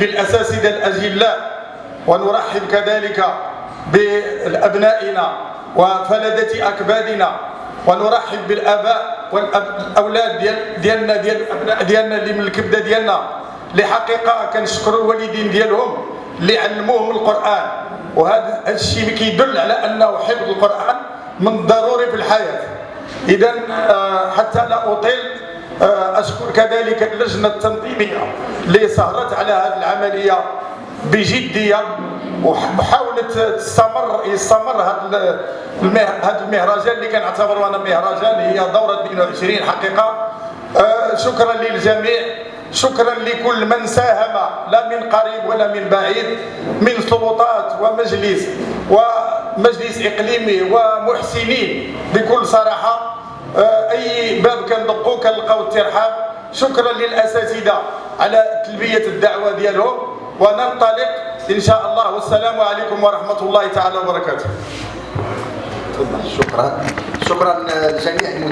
بالأساتذة الأجلاء ونرحب كذلك بأبنائنا وفلدة أكبادنا ونرحب بالآباء والأولاد ديال ديالنا ديال الأبناء ديالنا اللي من الكبدة ديالنا اللي حقيقة كنشكروا الوالدين ديالهم اللي علموهم القرآن. وهذا الشيء كيدل على أنه حفظ القرآن من الضروري في الحياة. إذا آه، حتى لا أطيل آه، أشكر كذلك اللجنة التنظيمية اللي سهرت على هذه العملية بجدية ومحاولة تستمر يستمر هذا هذا المهرجان اللي كنعتبره أنا مهرجان هي دورة 22 حقيقة. آه، شكرا للجميع شكرا لكل من ساهم لا من قريب ولا من بعيد من سلطات ومجلس ومجلس إقليمي ومحسنين بكل صراحة. كنلقاو الترحاب شكرا للأساتذة على تلبية الدعوة ديالهم. وننطلق إن شاء الله. والسلام عليكم ورحمة الله تعالى وبركاته. شكرا. شكرا لجميع